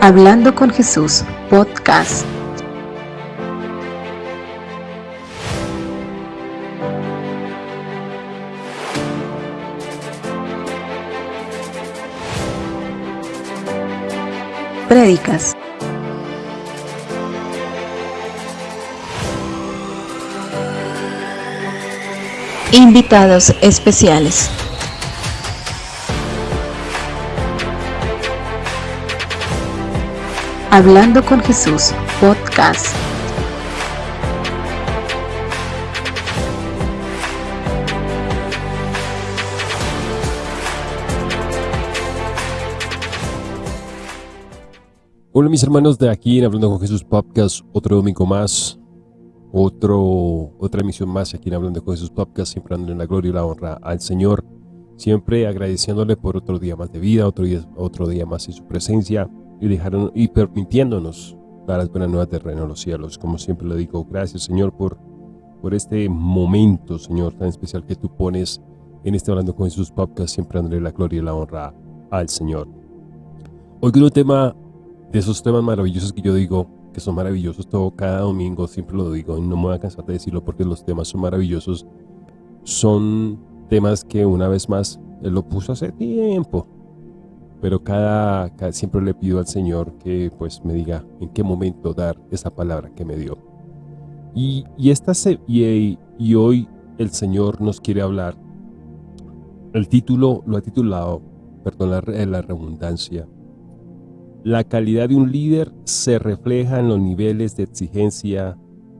Hablando con Jesús, podcast. Prédicas. Invitados especiales. Hablando con Jesús, podcast. Hola mis hermanos de aquí en Hablando con Jesús Podcast, otro domingo más, otro, otra emisión más aquí en Hablando con Jesús Podcast, siempre dando la gloria y la honra al Señor, siempre agradeciéndole por otro día más de vida, otro día, otro día más en su presencia, y, dejaron, y permitiéndonos dar las buenas nuevas de reino de los cielos. Como siempre le digo, gracias Señor por, por este momento, Señor, tan especial que tú pones en este Hablando con Jesús podcast, siempre dándole la gloria y la honra al Señor. Hoy con un tema de esos temas maravillosos que yo digo, que son maravillosos todo cada domingo, siempre lo digo y no me voy a cansar de decirlo porque los temas son maravillosos, son temas que una vez más Él lo puso hace tiempo, pero cada, siempre le pido al Señor que pues me diga en qué momento dar esa palabra que me dio. Y, y, esta y, y hoy el Señor nos quiere hablar, el título lo ha titulado, perdón la, la redundancia, la calidad de un líder se refleja en los niveles de exigencia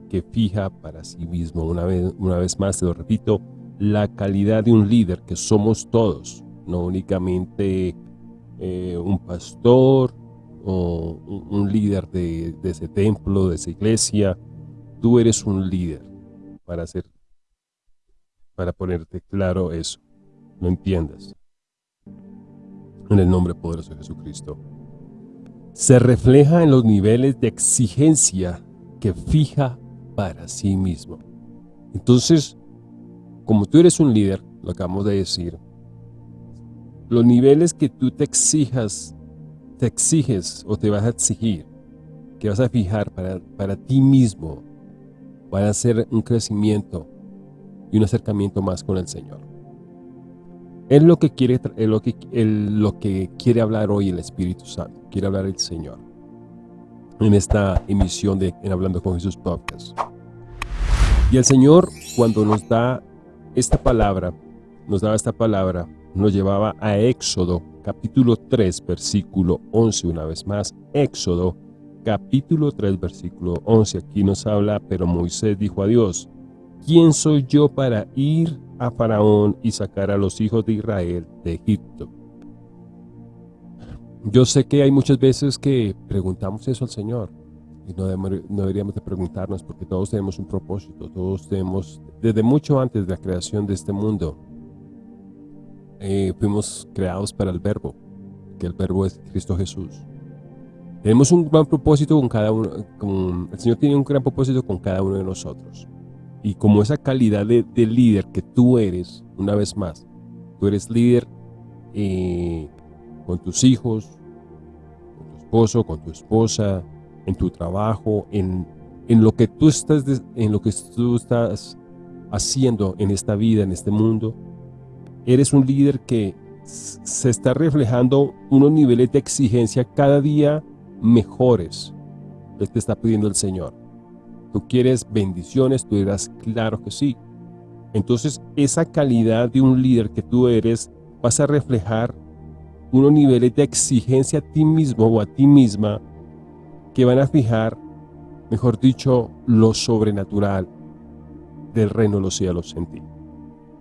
que fija para sí mismo. Una vez, una vez más, te lo repito, la calidad de un líder que somos todos, no únicamente eh, un pastor o un, líder de, ese templo, de esa iglesia. Tú eres un líder para hacer, para ponerte claro eso. No entiendas. En el nombre poderoso de Jesucristo. Se refleja en los niveles de exigencia que fija para sí mismo. Entonces, como tú eres un líder, lo acabamos de decir, los niveles que tú te exijas, te exiges o te vas a exigir, que vas a fijar para, para ti mismo, van a ser un crecimiento y un acercamiento más con el Señor. Es lo que quiere, es lo que, lo que quiere hablar hoy el Espíritu Santo, quiere hablar el Señor en esta emisión de en Hablando con Jesús Podcast. Y el Señor cuando nos da esta palabra, nos da esta palabra, nos llevaba a Éxodo capítulo 3 versículo 11 una vez más. Éxodo capítulo 3 versículo 11 aquí nos habla, pero Moisés dijo a Dios, ¿quién soy yo para ir a Faraón y sacar a los hijos de Israel de Egipto? Yo sé que hay muchas veces que preguntamos eso al Señor y no, deberíamos de preguntarnos porque todos tenemos un propósito, todos tenemos, desde mucho antes de la creación de este mundo, eh, fuimos creados para el verbo, que el verbo es Cristo Jesús. Tenemos un gran propósito con cada uno, con, el Señor tiene un gran propósito con cada uno de nosotros. Y como esa calidad de, líder que tú eres, una vez más, tú eres líder eh, con tus hijos, con tu esposo, con tu esposa, en tu trabajo, en, en lo que tú estás, en lo que tú estás haciendo en esta vida, en este mundo, eres un líder que se está reflejando unos niveles de exigencia cada día mejores que te está pidiendo el Señor. Tú quieres bendiciones, tú dirás, claro que sí. Entonces, esa calidad de un líder que tú eres, vas a reflejar unos niveles de exigencia a ti mismo o a ti misma que van a fijar, mejor dicho, lo sobrenatural del reino de los cielos en ti.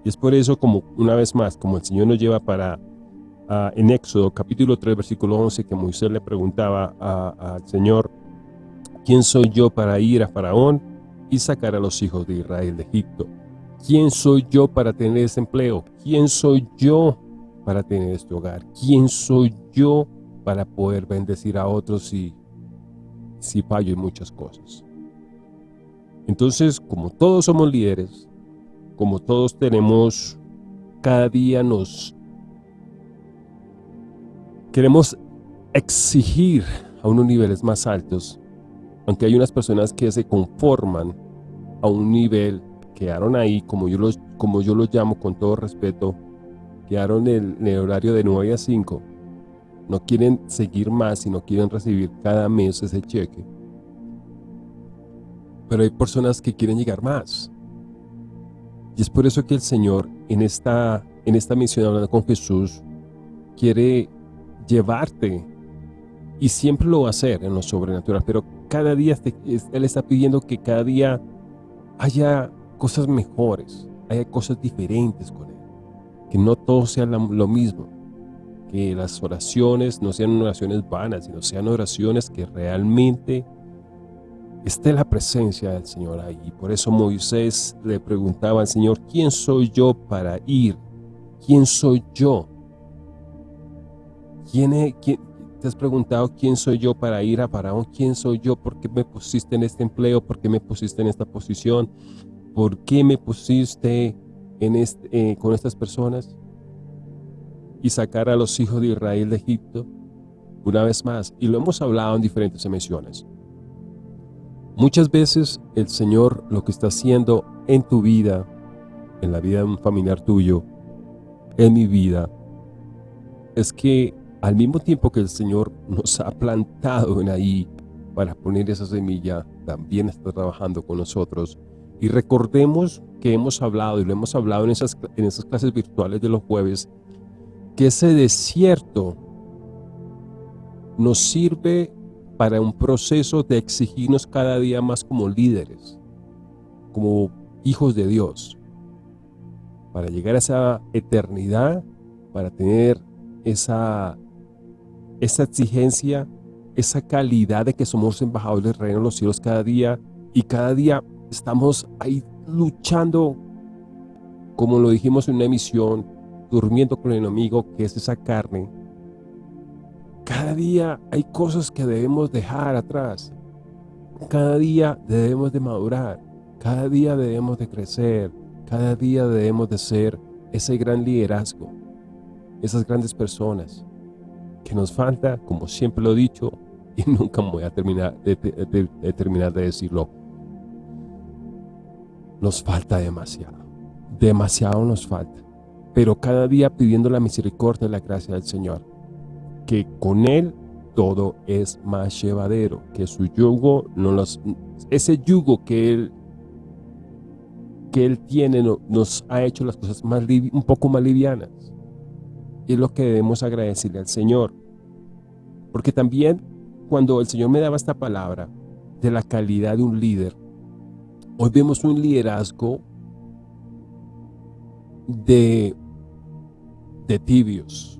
Y es por eso, como una vez más, como el Señor nos lleva para, en Éxodo capítulo 3, versículo 11, que Moisés le preguntaba al Señor, ¿quién soy yo para ir a Faraón y sacar a los hijos de Israel de Egipto? ¿Quién soy yo para tener ese empleo? ¿Quién soy yo para tener este hogar? ¿Quién soy yo para poder bendecir a otros si, si fallo en muchas cosas? Entonces, como todos somos líderes, como todos tenemos, cada día nos queremos exigir a unos niveles más altos, aunque hay unas personas que se conforman a un nivel, quedaron ahí, como yo los, como yo los llamo con todo respeto, quedaron en el, horario de 9 a 5, no quieren seguir más y no quieren recibir cada mes ese cheque. Pero hay personas que quieren llegar más. Y es por eso que el Señor en esta, en esta misión hablando con Jesús quiere llevarte y siempre lo va a hacer en lo sobrenatural, pero cada día Él está pidiendo que cada día haya cosas mejores, haya cosas diferentes con Él, que no todo sea lo mismo, que las oraciones no sean oraciones vanas, sino sean oraciones que realmente esté la presencia del Señor ahí. Por eso Moisés le preguntaba al Señor, ¿quién soy yo para ir? ¿Quién soy yo? ¿Quién, ¿Te has preguntado quién soy yo para ir a Faraón? ¿Quién soy yo? ¿Por qué me pusiste en este empleo? ¿Por qué me pusiste en esta posición? ¿Por qué me pusiste eh, con estas personas? Y sacar a los hijos de Israel de Egipto una vez más. Y lo hemos hablado en diferentes emisiones. Muchas veces el Señor lo que está haciendo en tu vida, en la vida de un familiar tuyo, en mi vida, es que al mismo tiempo que el Señor nos ha plantado en ahí para poner esa semilla, también está trabajando con nosotros. Y recordemos que hemos hablado, y lo hemos hablado en esas, en esas clases virtuales de los jueves, que ese desierto nos sirve para un proceso de exigirnos cada día más como líderes, como hijos de Dios, para llegar a esa eternidad, para tener esa esa exigencia, esa calidad de que somos embajadores del reino de los cielos cada día y cada día estamos ahí luchando, como lo dijimos en una emisión, durmiendo con el enemigo que es esa carne. Cada día hay cosas que debemos dejar atrás. Cada día debemos de madurar. Cada día debemos de crecer. Cada día debemos de ser ese gran liderazgo. Esas grandes personas que nos falta, como siempre lo he dicho, y nunca voy a terminar de, terminar de decirlo, nos falta demasiado, demasiado nos falta, pero cada día pidiendo la misericordia y la gracia del Señor, que con Él todo es más llevadero, que su yugo, no los, ese yugo que Él que Él tiene nos ha hecho las cosas más un poco más livianas. Y es lo que debemos agradecerle al Señor. Porque también cuando el Señor me daba esta palabra de la calidad de un líder, hoy vemos un liderazgo de, de tibios.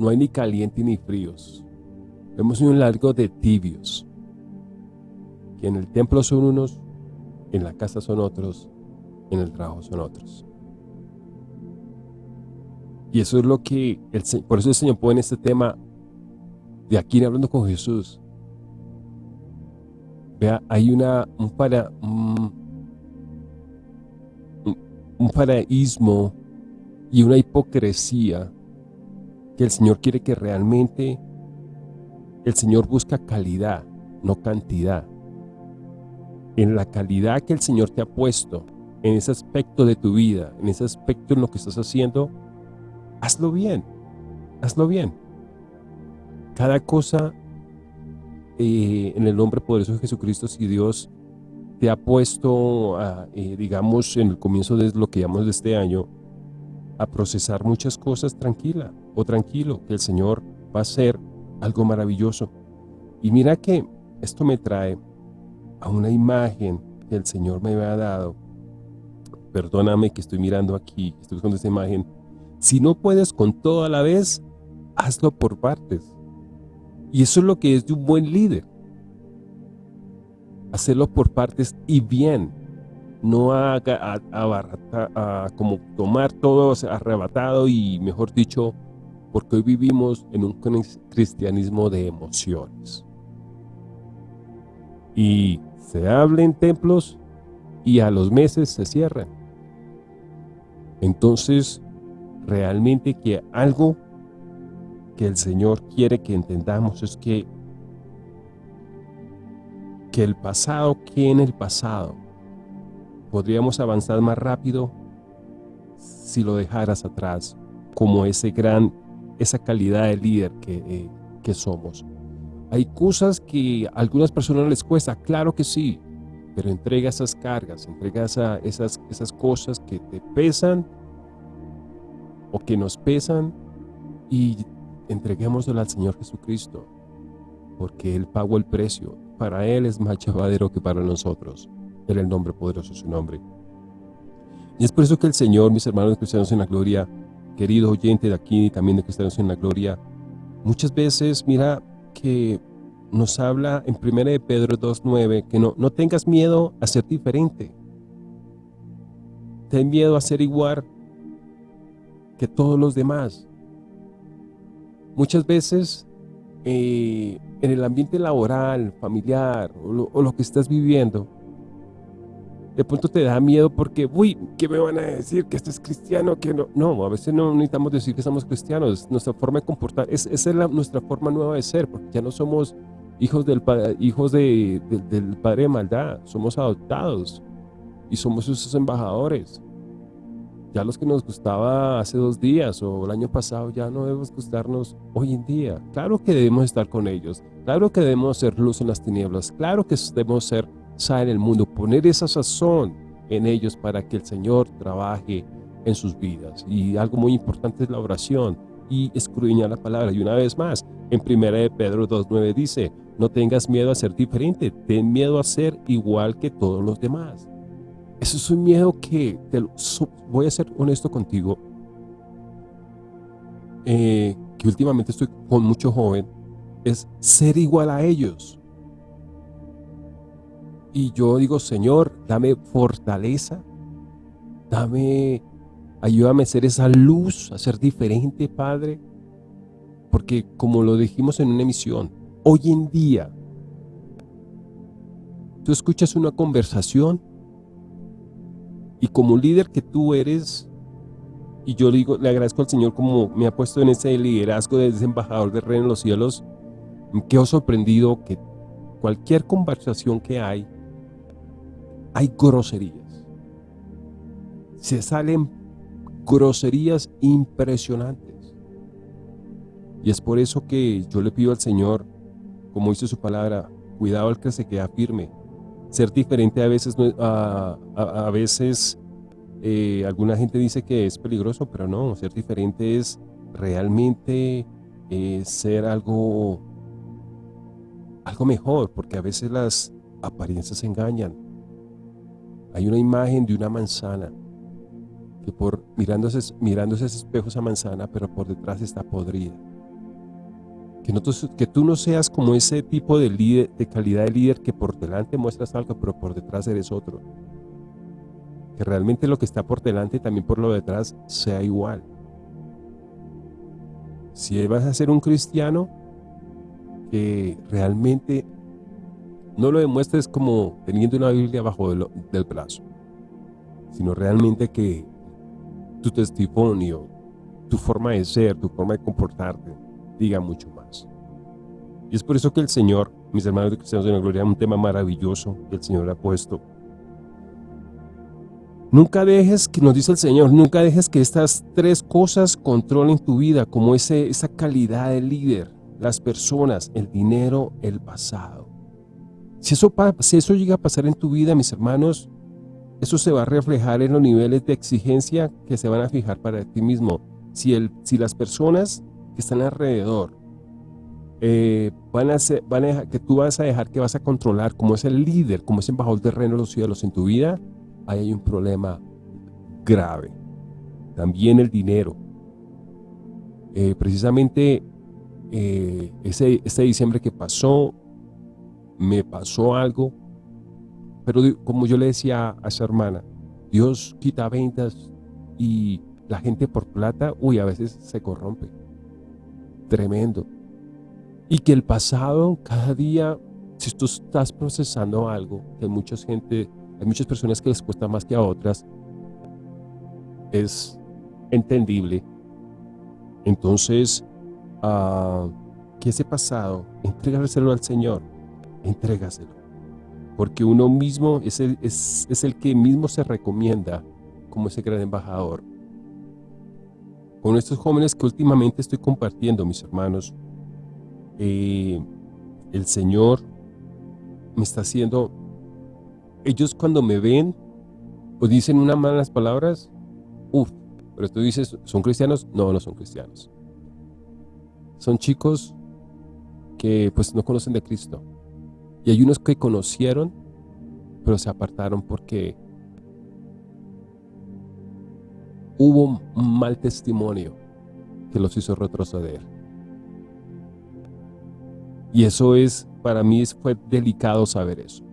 No hay ni caliente ni fríos. Vemos un largo de tibios. Que en el templo son unos, en la casa son otros, en el trabajo son otros. Y eso es lo que, el, por eso el Señor pone este tema de aquí hablando con Jesús. Vea, hay una, un, para, un, paraísmo y una hipocresía que el Señor quiere que realmente el Señor busca calidad, no cantidad. En la calidad que el Señor te ha puesto, en ese aspecto de tu vida, en ese aspecto en lo que estás haciendo, hazlo bien, hazlo bien. Cada cosa eh, en el nombre poderoso de Jesucristo, si Dios te ha puesto, eh, digamos, en el comienzo de lo que llamamos de este año, a procesar muchas cosas tranquila o tranquilo, que el Señor va a hacer algo maravilloso. Y mira que esto me trae a una imagen que el Señor me había dado. Perdóname que estoy mirando aquí, estoy buscando esta imagen si no puedes con todo a la vez, hazlo por partes. Y eso es lo que es de un buen líder. Hacerlo por partes y bien. No haga como tomar todo arrebatado y mejor dicho, porque hoy vivimos en un cristianismo de emociones. Y se habla en templos y a los meses se cierran. Entonces, realmente que algo que el Señor quiere que entendamos es que que el pasado quede en el pasado. Podríamos avanzar más rápido si lo dejaras atrás, como ese gran, esa calidad de líder que, eh, que somos. Hay cosas que a algunas personas les cuesta, claro que sí, pero entrega esas cargas, entrega esas, esas cosas que te pesan o que nos pesan y entreguémoslo al Señor Jesucristo, porque Él pagó el precio. Para Él es más llevadero que para nosotros. En el nombre poderoso su nombre. Y es por eso que el Señor, mis hermanos cristianos en la gloria, querido oyente de aquí y también de cristianos en la gloria, muchas veces, mira, que nos habla en 1 de Pedro 2.9 que no, no tengas miedo a ser diferente. Ten miedo a ser igual que todos los demás. Muchas veces eh, en el ambiente laboral, familiar o lo, que estás viviendo, de pronto te da miedo porque, uy, ¿qué me van a decir? Que esto es cristiano, que no. No, a veces no necesitamos decir que somos cristianos. Nuestra forma de comportar, es, esa es nuestra forma nueva de ser, porque ya no somos hijos del, hijos de, del padre de maldad, somos adoptados y somos sus embajadores. Ya los que nos gustaba hace dos días o el año pasado ya no debemos gustarnos hoy en día. Claro que debemos estar con ellos, claro que debemos ser luz en las tinieblas, claro que debemos ser sal en el mundo, poner esa sazón en ellos para que el Señor trabaje en sus vidas. Y algo muy importante es la oración y escudriñar la palabra. Y una vez más, en primera de Pedro 2.9 dice, no tengas miedo a ser diferente, ten miedo a ser igual que todos los demás. Eso es un miedo que, voy a ser honesto contigo, eh, que últimamente estoy con mucho joven, es ser igual a ellos. Y yo digo, Señor, dame fortaleza, dame, ayúdame a ser esa luz, a ser diferente, Padre. Porque como lo dijimos en una emisión, hoy en día, tú escuchas una conversación y como líder que tú eres, y yo digo, le agradezco al Señor como me ha puesto en ese liderazgo de ese embajador de reino en los cielos, quedo sorprendido que cualquier conversación que hay, hay groserías. Se salen groserías impresionantes. Y es por eso que yo le pido al Señor como dice su palabra, cuidado al que se queda firme. Ser diferente a veces, a, veces eh, alguna gente dice que es peligroso, pero no, ser diferente es realmente eh, ser algo, algo mejor, porque a veces las apariencias engañan. Hay una imagen de una manzana que por mirándose, mirándose ese espejo esa manzana, pero por detrás está podrida. Que, no, que tú no seas como ese tipo de, líder, de calidad de líder que por delante muestras algo, pero por detrás eres otro. Que realmente lo que está por delante también por lo detrás sea igual. Si vas a ser un cristiano, que realmente no lo demuestres como teniendo una Biblia bajo del, del brazo, sino realmente que tu testimonio, tu forma de ser, tu forma de comportarte, diga mucho más. Y es por eso que el Señor, mis hermanos de Cristianos de la Gloria, un tema maravilloso que el Señor ha puesto. Nunca dejes, que nos dice el Señor, nunca dejes que estas tres cosas controlen tu vida, como ese, esa calidad de líder, las personas, el dinero, el pasado. Si eso, si eso llega a pasar en tu vida, mis hermanos, eso se va a reflejar en los niveles de exigencia que se van a fijar para ti mismo. Si, el, si las personas que están alrededor eh, van, a ser, van a que tú vas a dejar que vas a controlar como es el líder, como es embajador del reino de los cielos en tu vida, ahí hay un problema grave. También el dinero. Eh, precisamente eh, ese, ese diciembre que pasó, me pasó algo, pero como yo le decía a esa hermana, Dios quita ventas y la gente por plata, uy, a veces se corrompe tremendo. Y que el pasado, cada día, si tú estás procesando algo, que hay mucha gente, hay muchas personas que les cuesta más que a otras, es entendible. Entonces, uh, que ese pasado, entrégaselo al Señor, entrégaselo. porque uno mismo es el, es, es el que mismo se recomienda como ese gran embajador. Con estos jóvenes que últimamente estoy compartiendo, mis hermanos, eh, el Señor me está haciendo, ellos cuando me ven o dicen unas malas palabras, uff, pero tú dices, ¿son cristianos? No, no son cristianos. Son chicos que pues no conocen de Cristo. Y hay unos que conocieron, pero se apartaron porque hubo un mal testimonio que los hizo retroceder. Y eso es, para mí fue delicado saber eso.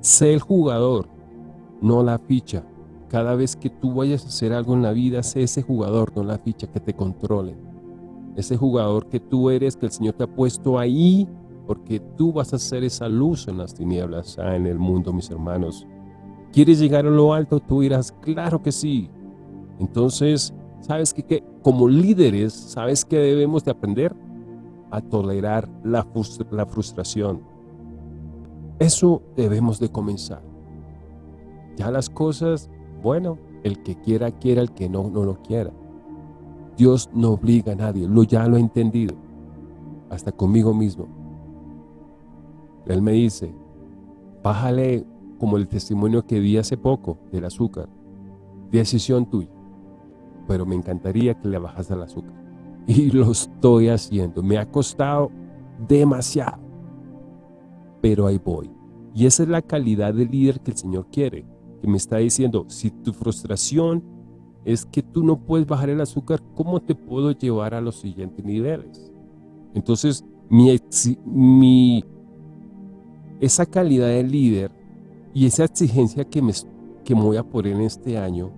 Sé el jugador, no la ficha. Cada vez que tú vayas a hacer algo en la vida, sé ese jugador, no la ficha que te controle. Ese jugador que tú eres, que el Señor te ha puesto ahí, porque tú vas a ser esa luz en las tinieblas, ah, en el mundo, mis hermanos. ¿Quieres llegar a lo alto? Tú dirás, claro que sí. Entonces, ¿sabes qué? Como líderes, ¿sabes qué debemos de aprender? A tolerar la, la frustración. Eso debemos de comenzar. Ya las cosas, bueno, el que quiera, quiera, el que no, no lo quiera. Dios no obliga a nadie, lo, ya lo he entendido, hasta conmigo mismo. Él me dice, bájale como el testimonio que di hace poco del azúcar. Decisión tuya. Pero me encantaría que le bajas al azúcar. Y lo estoy haciendo. Me ha costado demasiado. Pero ahí voy. Y esa es la calidad de líder que el Señor quiere. Que me está diciendo, si tu frustración es que tú no puedes bajar el azúcar, ¿cómo te puedo llevar a los siguientes niveles? Entonces, mi, mi, esa calidad de líder y esa exigencia que me, que voy a poner en este año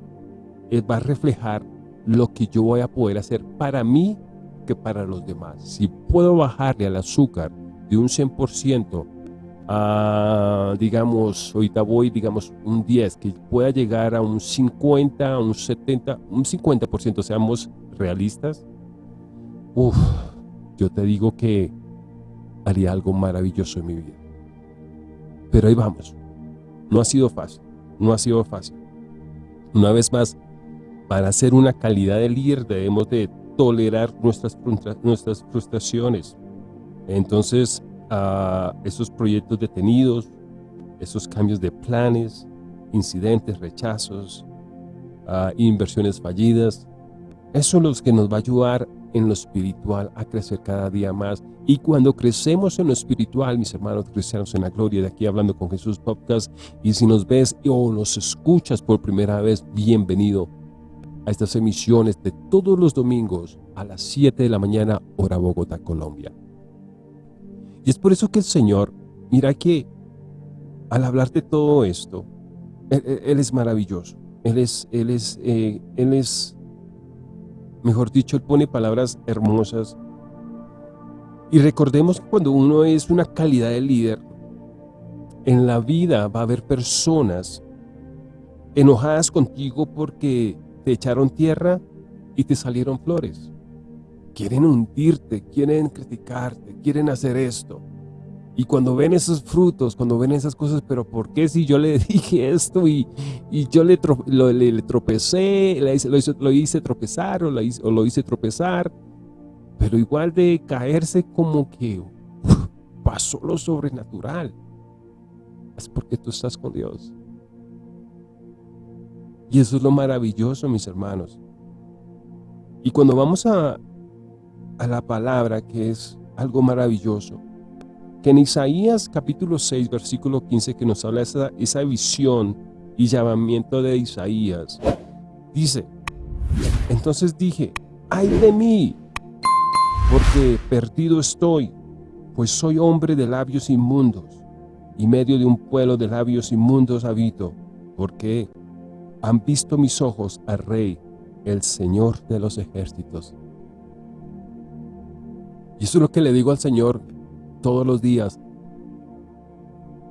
eh, va a reflejar lo que yo voy a poder hacer para mí que para los demás. Si puedo bajarle al azúcar de un 100% a, digamos, ahorita voy, digamos, un 10, que pueda llegar a un 50, un 70, un 50%, seamos realistas, uff, yo te digo que haría algo maravilloso en mi vida. Pero ahí vamos. No ha sido fácil, no ha sido fácil. Una vez más, para ser una calidad de líder debemos de tolerar nuestras, nuestras frustraciones. Entonces, uh, esos proyectos detenidos, esos cambios de planes, incidentes, rechazos, inversiones fallidas, eso es lo que nos va a ayudar en lo espiritual a crecer cada día más. Y cuando crecemos en lo espiritual, mis hermanos cristianos en la gloria, de aquí hablando con Jesús Podcast, y si nos ves o nos escuchas por primera vez, bienvenido a estas emisiones de todos los domingos a las 7 de la mañana, hora Bogotá, Colombia. Y es por eso que el Señor, mira que al hablar de todo esto, Él, es maravilloso. Él es, él es, eh, él es Mejor dicho, Él pone palabras hermosas. Y recordemos que cuando uno es una calidad de líder, en la vida va a haber personas enojadas contigo porque te echaron tierra y te salieron flores. Quieren hundirte, quieren criticarte, quieren hacer esto. Y cuando ven esos frutos, cuando ven esas cosas, pero ¿por qué si yo le dije esto y, y yo le, le, tropecé, lo, hice, lo, hice, tropezar o lo hice, o lo hice tropezar? Pero igual de caerse como que pasó lo sobrenatural. Es porque tú estás con Dios. Y eso es lo maravilloso, mis hermanos. Y cuando vamos a, a la palabra, que es algo maravilloso, que en Isaías capítulo 6, versículo 15, que nos habla esa, esa visión y llamamiento de Isaías, dice, entonces dije, ay de mí, porque perdido estoy, pues soy hombre de labios inmundos, y medio de un pueblo de labios inmundos habito, porque han visto mis ojos al Rey, el Señor de los ejércitos. Y eso es lo que le digo al Señor, todos los días.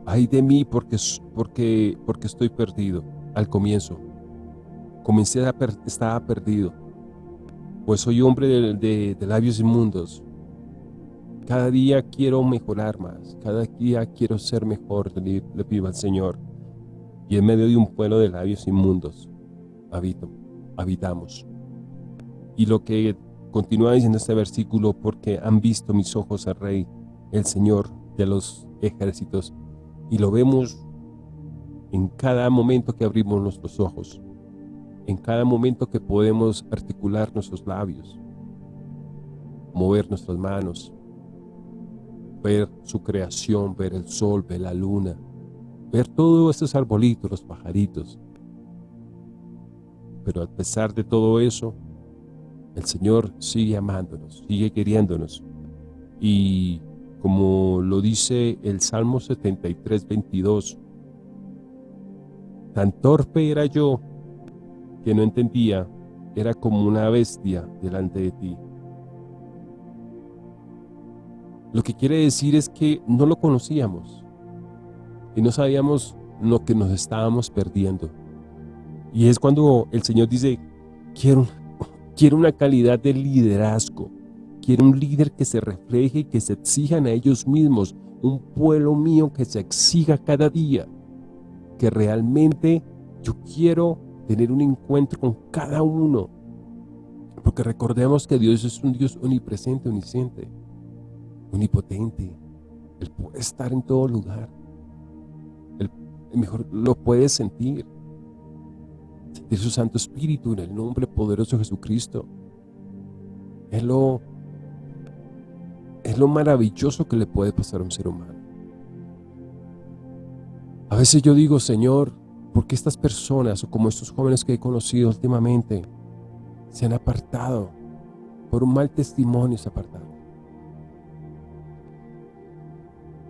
Ay de mí porque, porque, porque estoy perdido al comienzo. Comencé a per, estaba perdido, pues soy hombre de, labios inmundos. cada día quiero mejorar más, cada día quiero ser mejor, le, le pido al Señor. Y en medio de un pueblo de labios inmundos, habito, habitamos. Y lo que continúa diciendo este versículo, porque han visto mis ojos al Rey, el Señor de los ejércitos, y lo vemos en cada momento que abrimos nuestros ojos, en cada momento que podemos articular nuestros labios, mover nuestras manos, ver su creación, ver el sol, ver la luna, ver todos estos arbolitos, los pajaritos. Pero a pesar de todo eso, el Señor sigue amándonos, sigue queriéndonos. Y como lo dice el Salmo 73, 22, tan torpe era yo que no entendía, era como una bestia delante de ti. Lo que quiere decir es que no lo conocíamos y no sabíamos lo que nos estábamos perdiendo. Y es cuando el Señor dice, quiero, quiero una calidad de liderazgo, quiero un líder que se refleje y que se exijan a ellos mismos, un pueblo mío que se exija cada día, que realmente yo quiero tener un encuentro con cada uno, porque recordemos que Dios es un Dios omnipresente, omnisciente, omnipotente, Él puede estar en todo lugar, Él mejor lo puede sentir, sentir su Santo Espíritu en el nombre poderoso de Jesucristo, es lo, es lo maravilloso que le puede pasar a un ser humano. A veces yo digo, Señor, ¿por qué estas personas o como estos jóvenes que he conocido últimamente se han apartado? Por un mal testimonio se apartaron.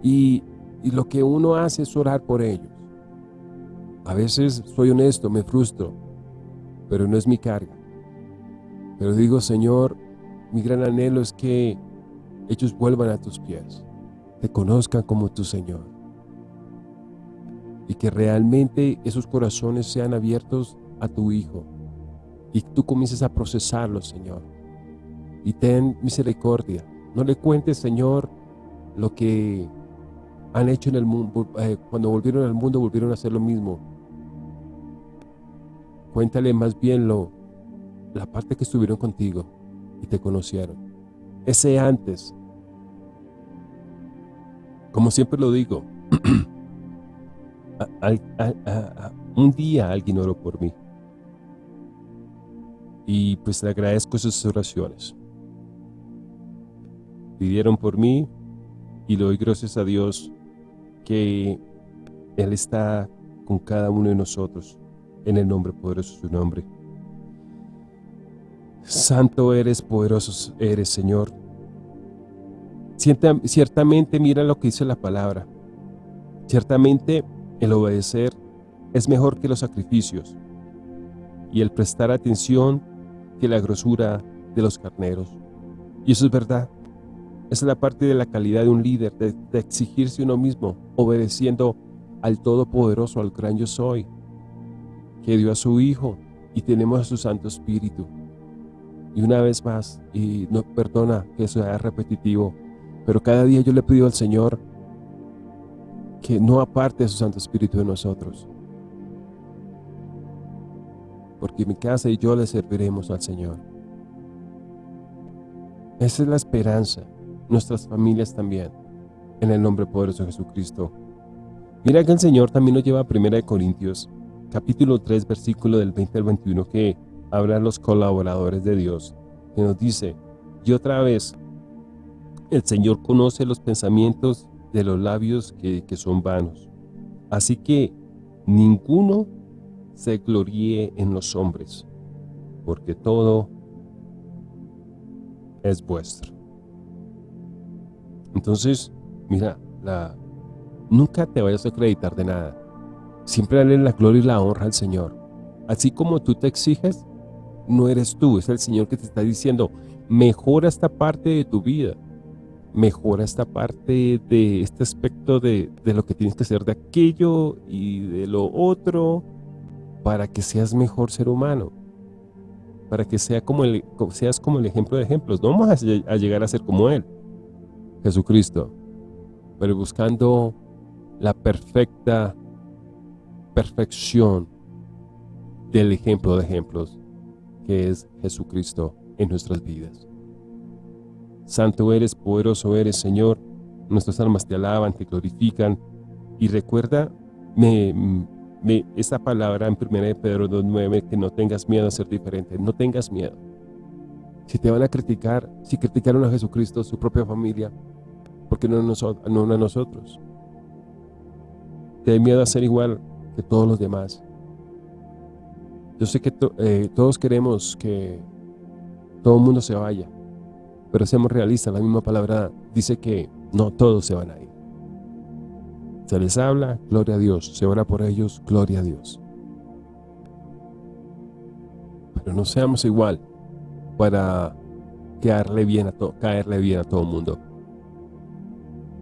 Y, y lo que uno hace es orar por ellos. A veces, soy honesto, me frustro, pero no es mi carga. Pero digo, Señor, mi gran anhelo es que ellos vuelvan a tus pies, te conozcan como tu Señor. Y que realmente esos corazones sean abiertos a tu Hijo. Y tú comiences a procesarlos, Señor. Y ten misericordia. No le cuentes, Señor, lo que han hecho en el mundo. Eh, cuando volvieron al mundo, volvieron a hacer lo mismo. Cuéntale más bien lo, la parte que estuvieron contigo y te conocieron. Ese antes. Como siempre lo digo, un día alguien oró por mí. Y pues le agradezco esas oraciones. Pidieron por mí y le doy gracias a Dios que Él está con cada uno de nosotros en el nombre poderoso de su nombre. Santo eres, poderoso eres, Señor. ciertamente mira lo que dice la palabra. Ciertamente el obedecer es mejor que los sacrificios y el prestar atención que la grosura de los carneros. Y eso es verdad. Esa es la parte de la calidad de un líder, de, de exigirse uno mismo, obedeciendo al Todopoderoso, al gran yo soy, que dio a su Hijo y tenemos a su Santo Espíritu. Y una vez más, y no perdona que sea repetitivo, pero cada día yo le pido al Señor que no aparte su Santo Espíritu de nosotros. Porque mi casa y yo le serviremos al Señor. Esa es la esperanza, nuestras familias también, en el nombre poderoso de Jesucristo. Mira que el Señor también nos lleva a 1 Corintios, capítulo 3, versículo del 20 al 21, que hablan los colaboradores de Dios, que nos dice, y otra vez, el Señor conoce los pensamientos de los labios que, que son vanos. Así que ninguno se gloríe en los hombres, porque todo es vuestro. Entonces, mira, la, nunca te vayas a acreditar de nada. Siempre dale la gloria y la honra al Señor. Así como tú te exiges, no eres tú, es el Señor que te está diciendo, mejora esta parte de tu vida, mejora esta parte de este aspecto de, lo que tienes que hacer de aquello y de lo otro, para que seas mejor ser humano, para que sea como el, seas como el ejemplo de ejemplos. No vamos a, llegar a ser como Él, Jesucristo, pero buscando la perfecta perfección del ejemplo de ejemplos que es Jesucristo en nuestras vidas. Santo eres, poderoso eres, Señor, nuestras almas te alaban, te glorifican, y recuerda me, esa palabra en 1 de Pedro 2.9, que no tengas miedo a ser diferente, no tengas miedo. Si te van a criticar, si criticaron a Jesucristo, su propia familia, ¿por qué no, no a nosotros? Te da miedo a ser igual que todos los demás. Yo sé que eh, todos queremos que todo el mundo se vaya, pero seamos realistas, la misma palabra dice que no todos se van a ir. Se les habla, gloria a Dios. Se ora por ellos, gloria a Dios. Pero no seamos igual para caerle bien a, todo, caerle bien a todo el mundo.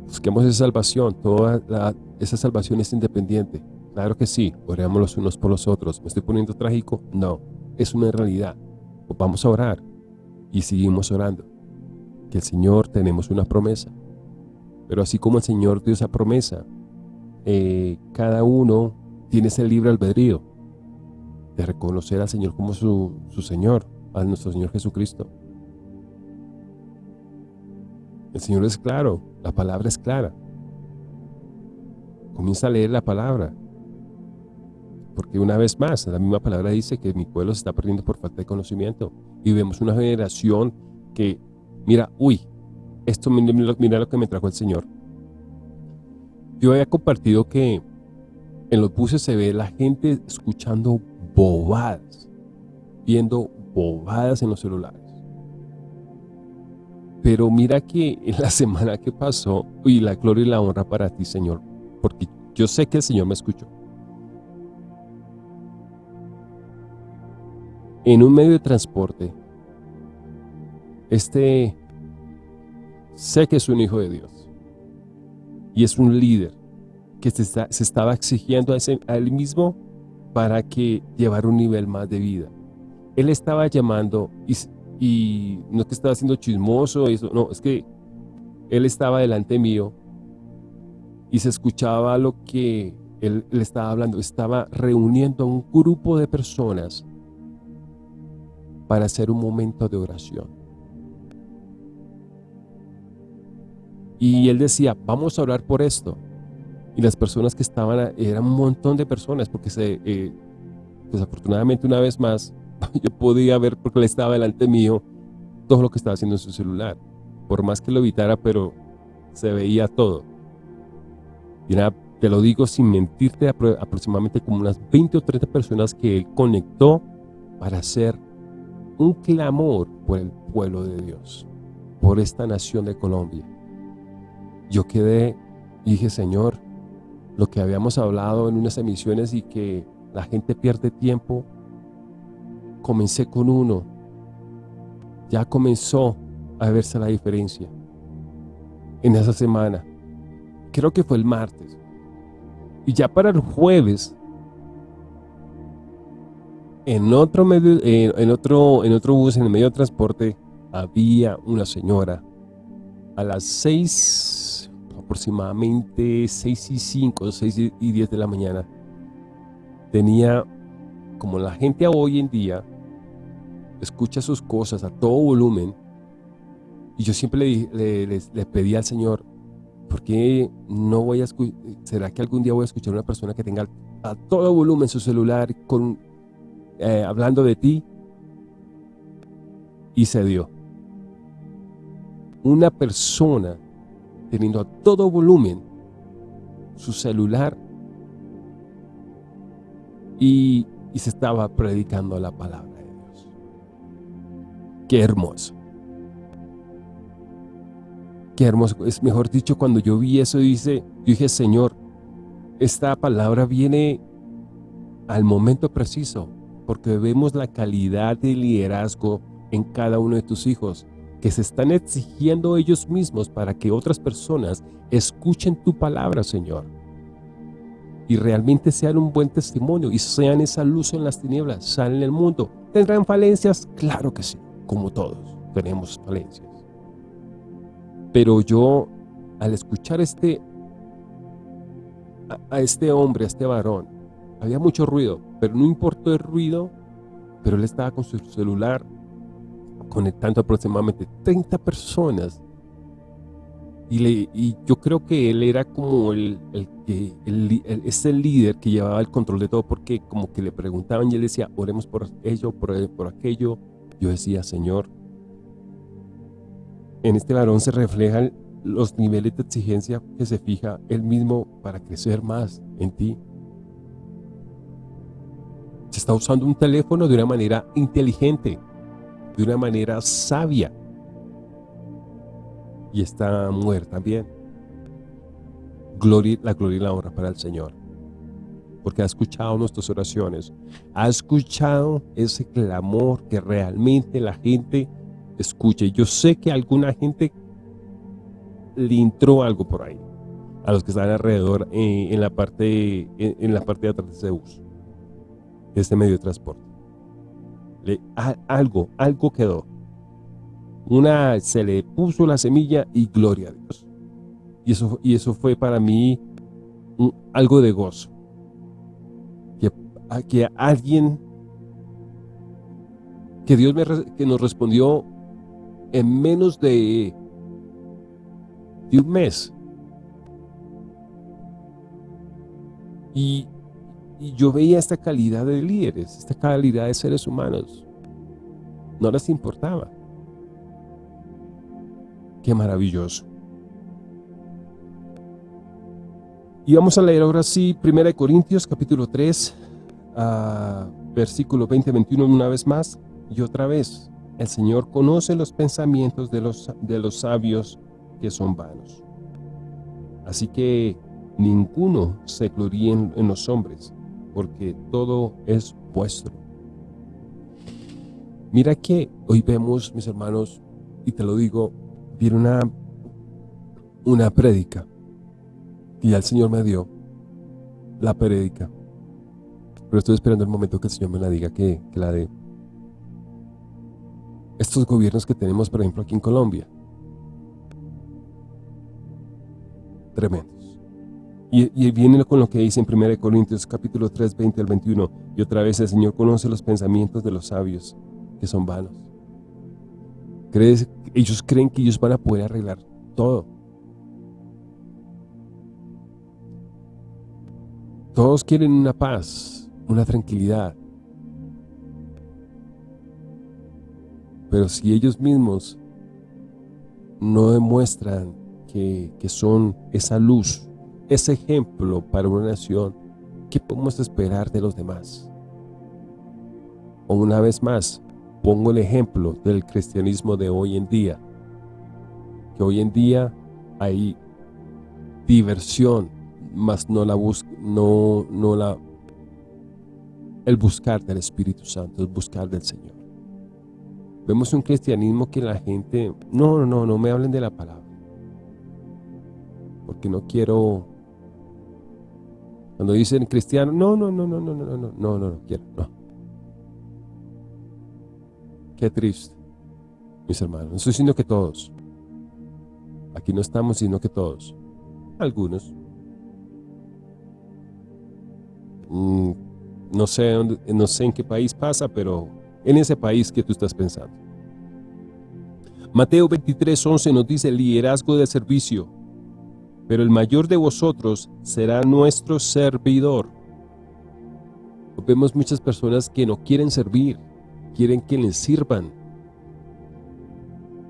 Busquemos esa salvación. Toda esa salvación es independiente. Claro que sí, oremos los unos por los otros. ¿Me estoy poniendo trágico? No, es una realidad. Pues vamos a orar y seguimos orando. Que el Señor tenemos una promesa. Pero así como el Señor dio esa promesa, eh, cada uno tiene ese libre albedrío de reconocer al Señor como su, su Señor, a nuestro Señor Jesucristo. El Señor es claro, la palabra es clara. Comienza a leer la palabra. Porque una vez más, la misma palabra dice que mi pueblo se está perdiendo por falta de conocimiento. Y vemos una generación que, mira, uy, esto mira lo que me trajo el Señor. Yo había compartido que en los buses se ve la gente escuchando bobadas, viendo bobadas en los celulares. Pero mira que en la semana que pasó, y la gloria y la honra para ti, Señor, porque yo sé que el Señor me escuchó. En un medio de transporte, este, sé que es un hijo de Dios y es un líder que se, estaba exigiendo a, él mismo para que llevara un nivel más de vida. Él estaba llamando y, no es que estaba haciendo chismoso, no, es que él estaba delante mío y se escuchaba lo que él, él estaba hablando. Estaba reuniendo a un grupo de personas para hacer un momento de oración. Y él decía, vamos a orar por esto. Y las personas que estaban, eran un montón de personas, porque se, eh, desafortunadamente una vez más, yo podía ver, porque él estaba delante mío, todo lo que estaba haciendo en su celular. Por más que lo evitara, pero se veía todo. Y era, te lo digo sin mentirte, aproximadamente como unas 20 o 30 personas que él conectó para hacer un clamor por el pueblo de Dios, por esta nación de Colombia yo quedé dije, Señor, lo que habíamos hablado en unas emisiones y que la gente pierde tiempo, comencé con uno, ya comenzó a verse la diferencia en esa semana. Creo que fue el martes. Y ya para el jueves, en otro, medio, en, otro, en otro bus, en el medio de transporte, había una señora. A las seis aproximadamente 6 y 5, 6 y 10 de la mañana, tenía, como la gente hoy en día, escucha sus cosas a todo volumen, y yo siempre le, le, pedí al Señor, ¿por qué no voy a escuchar, será que algún día voy a escuchar a una persona que tenga a todo volumen su celular con, eh, hablando de ti? Y se dio. Una persona teniendo a todo volumen su celular y, se estaba predicando la palabra de Dios. Qué hermoso. Qué hermoso. Es mejor dicho, cuando yo vi eso, dice, dije, Señor, esta palabra viene al momento preciso, porque vemos la calidad de liderazgo en cada uno de tus hijos que se están exigiendo ellos mismos para que otras personas escuchen tu palabra, Señor. Y realmente sean un buen testimonio y sean esa luz en las tinieblas, salen el mundo. ¿Tendrán falencias? Claro que sí, como todos tenemos falencias. Pero yo, al escuchar este, a, este hombre, a este varón, había mucho ruido, pero no importó el ruido, pero él estaba con su celular conectando aproximadamente 30 personas. Y, le, y, yo creo que él era como el, el que el, el líder que llevaba el control de todo porque como que le preguntaban y él decía oremos por ello, por, por aquello yo decía Señor en este varón se reflejan los niveles de exigencia que se fija él mismo para crecer más en ti está usando un teléfono de una manera inteligente de una manera sabia y está muerta también. La gloria y la honra para el Señor. Porque ha escuchado nuestras oraciones. Ha escuchado ese clamor que realmente la gente escuche. Yo sé que alguna gente le entró algo por ahí. A los que están alrededor eh, en, la parte, en, la parte de atrás de Zeus. Este medio de transporte. Le, algo, algo quedó una, se le puso la semilla y gloria a Dios. Y eso, y eso fue para mí algo de gozo. Que, que alguien, que Dios me, que nos respondió en menos de, de un mes. Y, y yo veía esta calidad de líderes, esta calidad de seres humanos. No les importaba. Qué maravilloso. Y vamos a leer ahora sí 1 Corintios capítulo 3, ah, versículo 20-21 una vez más y otra vez. El Señor conoce los pensamientos de los, de los sabios que son vanos. Así que ninguno se gloríe en los hombres, porque todo es vuestro. Mira que hoy vemos, mis hermanos, y te lo digo, viene una, una prédica y ya el Señor me dio la prédica. Pero estoy esperando el momento que el Señor me la diga que, la dé. Estos gobiernos que tenemos, por ejemplo, aquí en Colombia. Tremendos. Y, viene con lo que dice en 1 Corintios capítulo 3, 20 al 21. Y otra vez el Señor conoce los pensamientos de los sabios, que son vanos. ¿Crees, ellos creen que ellos van a poder arreglar todo. Todos quieren una paz, una tranquilidad. Pero si ellos mismos no demuestran que, que son esa luz, ese ejemplo para una nación, ¿qué podemos esperar de los demás? Una vez más, pongo el ejemplo del cristianismo de hoy en día, que hoy en día hay diversión, más no la busca, no, no la, el buscar del Espíritu Santo, el buscar del Señor. Vemos un cristianismo que la gente, no, no, no me hablen de la palabra, porque no quiero, cuando dicen cristiano, no, no, no, no, no, no, no, no, no, no, no quiero, no. Qué triste, mis hermanos. No estoy diciendo que todos. Aquí no estamos diciendo que todos. Algunos. Mm, no, sé no sé en qué país pasa, pero en ese país que tú estás pensando. Mateo 23, 11 nos dice liderazgo de servicio. Pero el mayor de vosotros será nuestro servidor. Vemos muchas personas que no quieren servir quieren que les sirvan.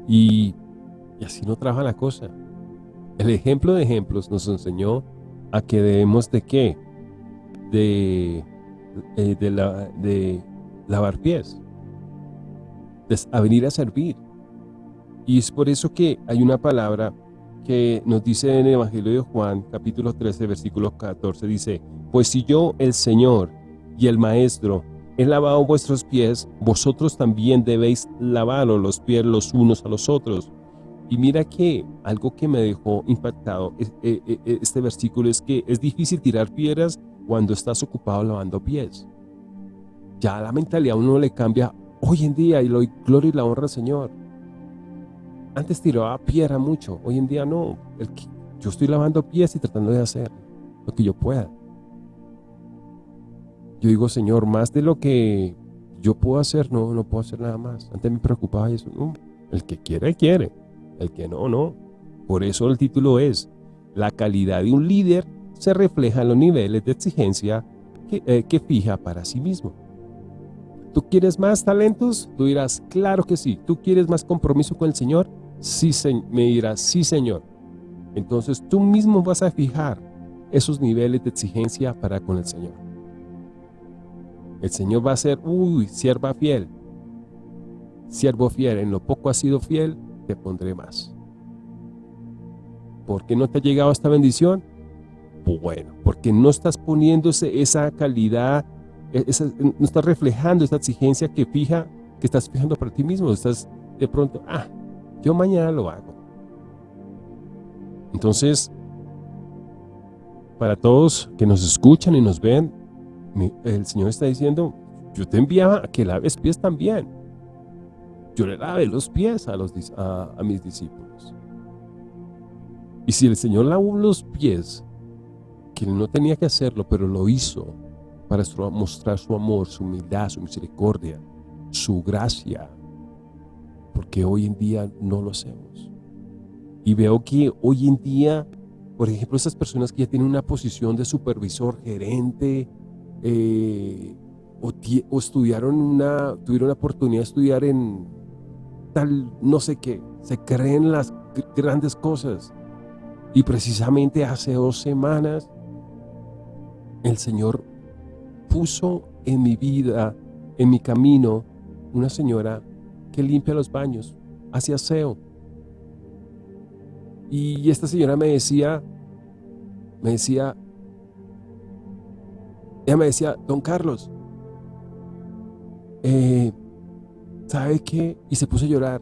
Y, así no trabaja la cosa. El ejemplo de ejemplos nos enseñó a que debemos de qué? De, de, la, de lavar pies. a venir a servir. Y es por eso que hay una palabra que nos dice en el Evangelio de Juan, capítulo 13, versículo 14, dice, Pues si yo, el Señor y el Maestro, he lavado vuestros pies, vosotros también debéis lavaros los pies los unos a los otros. Y mira que algo que me dejó impactado eh, eh, eh, este versículo es que es difícil tirar piedras cuando estás ocupado lavando pies. Ya la mentalidad a uno le cambia hoy en día y lo gloria y la honra al Señor. Antes tiraba piedra mucho, hoy en día no. El yo estoy lavando pies y tratando de hacer lo que yo pueda. Yo digo, Señor, más de lo que yo puedo hacer, no, no puedo hacer nada más. Antes me preocupaba eso. el que quiere, quiere. El que no, no. Por eso el título es, la calidad de un líder se refleja en los niveles de exigencia que, eh, que fija para sí mismo. ¿Tú quieres más talentos? Tú dirás, claro que sí. ¿Tú quieres más compromiso con el Señor? Sí, me dirás, sí, Señor. Entonces tú mismo vas a fijar esos niveles de exigencia para con el Señor. El Señor va a ser, uy, sierva fiel. Siervo fiel, en lo poco has sido fiel, te pondré más. ¿Por qué no te ha llegado esta bendición? Bueno, porque no estás poniéndose esa calidad, e-, no estás reflejando esa exigencia que fija, que estás fijando para ti mismo. Estás de pronto, ah, yo mañana lo hago. Entonces, para todos que nos escuchan y nos ven, el Señor está diciendo, yo te enviaba a que laves pies también. Yo le lavé los pies a, los, a, mis discípulos. Y si el Señor lavó los pies, que no tenía que hacerlo, pero lo hizo para mostrar su amor, su humildad, su misericordia, su gracia, porque hoy en día no lo hacemos. Y veo que hoy en día, por ejemplo, esas personas que ya tienen una posición de supervisor, gerente, eh, o, estudiaron una, tuvieron la oportunidad de estudiar en tal, no sé qué, se creen las grandes cosas. Y precisamente hace dos semanas, el Señor puso en mi vida, en mi camino, una señora que limpia los baños, hace aseo. Y esta señora me decía, me decía, ella me decía, don Carlos, eh, ¿sabe qué? Y se puso a llorar.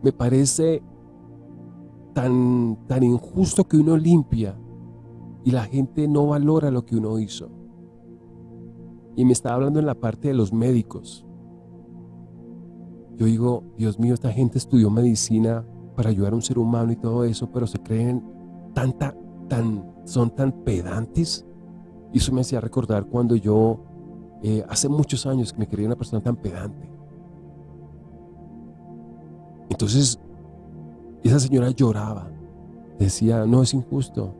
Me parece tan, tan injusto que uno limpia y la gente no valora lo que uno hizo. Y me estaba hablando en la parte de los médicos. Yo digo, Dios mío, esta gente estudió medicina para ayudar a un ser humano y todo eso, pero se creen tanta, tan, son tan pedantes. Y eso me hacía recordar cuando yo, eh, hace muchos años, que me creía una persona tan pedante. Entonces, esa señora lloraba. Decía, no, es injusto.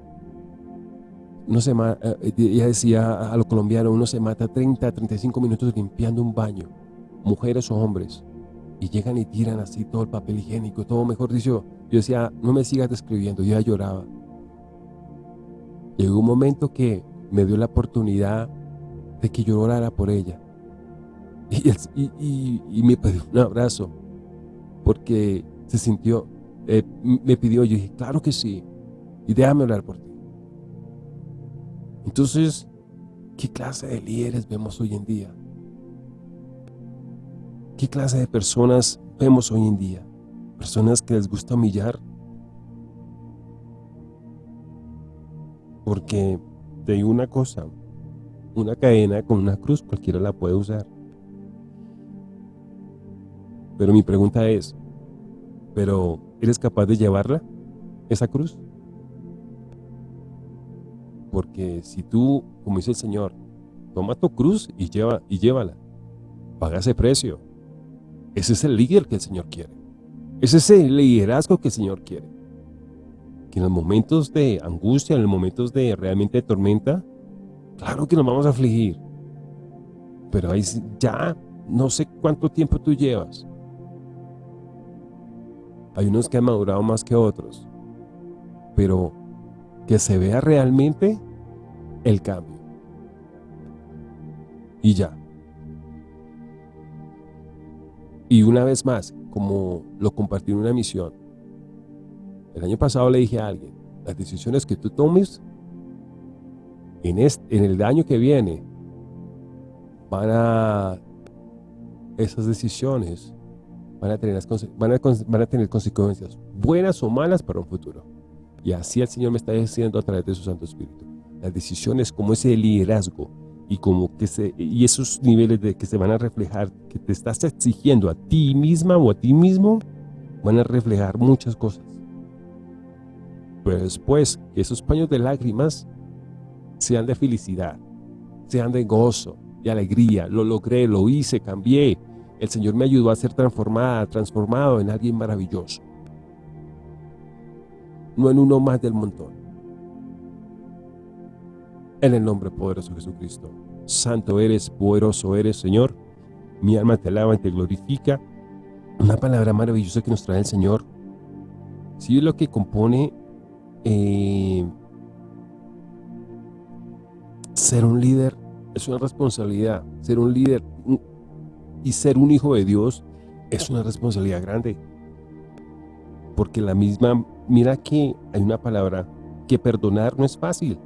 Uno se eh, ella decía a lo colombiano, uno se mata 30, 35 minutos limpiando un baño, mujeres o hombres y llegan y tiran así todo el papel higiénico, todo mejor dicho, yo decía, no me sigas describiendo, ya lloraba. Llegó un momento que me dio la oportunidad de que yo orara por ella. Y, me pidió un abrazo, porque se sintió, eh, me pidió, yo dije, claro que sí, y déjame orar por ti. Entonces, ¿qué clase de líderes vemos hoy en día? ¿Qué clase de personas vemos hoy en día? Personas que les gusta humillar. Porque te digo una cosa, una cadena con una cruz cualquiera la puede usar. Pero mi pregunta es, ¿pero eres capaz de llevarla, esa cruz? Porque si tú, como dice el Señor, toma tu cruz y, lleva, y llévala, paga ese precio. Ese es el líder que el Señor quiere. Ese es el liderazgo que el Señor quiere. Que en los momentos de angustia, en los momentos de realmente tormenta, claro que nos vamos a afligir. Pero ahí ya no sé cuánto tiempo tú llevas. Hay unos que han madurado más que otros. Pero que se vea realmente el cambio. Y ya. Y una vez más, como lo compartí en una misión, el año pasado le dije a alguien, las decisiones que tú tomes en, este, en el año que viene, van a, esas decisiones van a, tener van, van a tener consecuencias buenas o malas para un futuro. Y así el Señor me está diciendo a través de su Santo Espíritu. Las decisiones como ese liderazgo y como que se, y esos niveles de que se van a reflejar que te estás exigiendo a ti misma o a ti mismo van a reflejar muchas cosas. Pero después, que esos paños de lágrimas sean de felicidad, sean de gozo, de alegría. Lo logré, lo hice, cambié. El Señor me ayudó a ser transformada, transformado en alguien maravilloso. No en uno más del montón. En el nombre poderoso de Jesucristo. Santo eres, poderoso eres, Señor. Mi alma te alaba y te glorifica. Una palabra maravillosa que nos trae el Señor. Si es lo que compone eh, ser un líder es una responsabilidad. Ser un líder y ser un hijo de Dios es una responsabilidad grande. Porque la misma, mira que hay una palabra, que perdonar no es fácil.